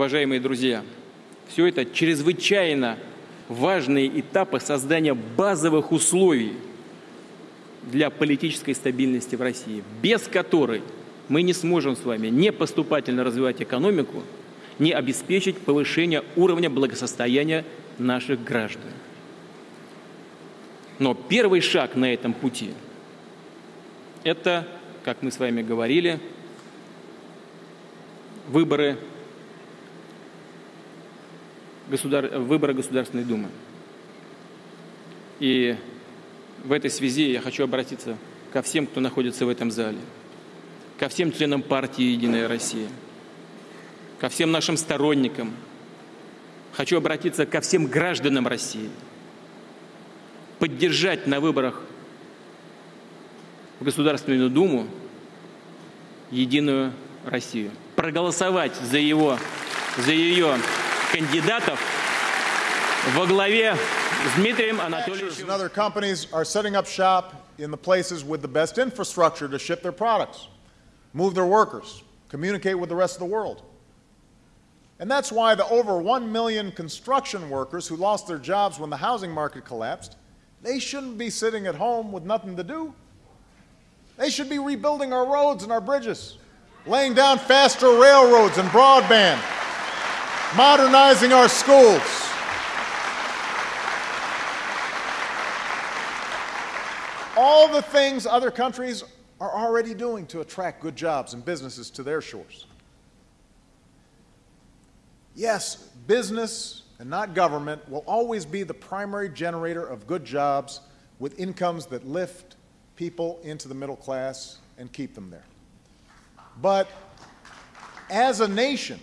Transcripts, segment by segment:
уважаемые друзья, все это чрезвычайно важные этапы создания базовых условий для политической стабильности в России, без которой мы не сможем с вами не поступательно развивать экономику, не обеспечить повышение уровня благосостояния наших граждан. Но первый шаг на этом пути – это, как мы с вами говорили, выборы, государ... выборы Государственной Думы. И в этой связи я хочу обратиться ко всем, кто находится в этом зале, ко всем членам партии «Единая Россия», ко всем нашим сторонникам. Хочу обратиться ко всем гражданам России. Поддержать на выборах в Государственную Думу «Единую Россию». Проголосовать за, его, за ее кандидатов во главе с Дмитрием Анатольевичем. And other companies are setting up shop in the places with the best infrastructure to ship their products, move their workers, communicate with the rest of the world. And that's why the over 1 million construction workers who lost their jobs when the housing market collapsed, they shouldn't be sitting at home with nothing to do. They should be rebuilding our roads and our bridges, laying down faster railroads and broadband, modernizing our schools. All the things other countries are already doing to attract good jobs and businesses to their shores. Yes, business and not government will always be the primary generator of good jobs with incomes that lift people into the middle class and keep them there. But as a nation,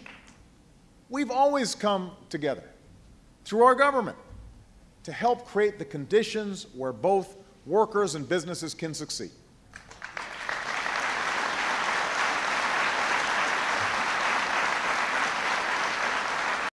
we've always come together through our government to help create the conditions where both workers and businesses can succeed.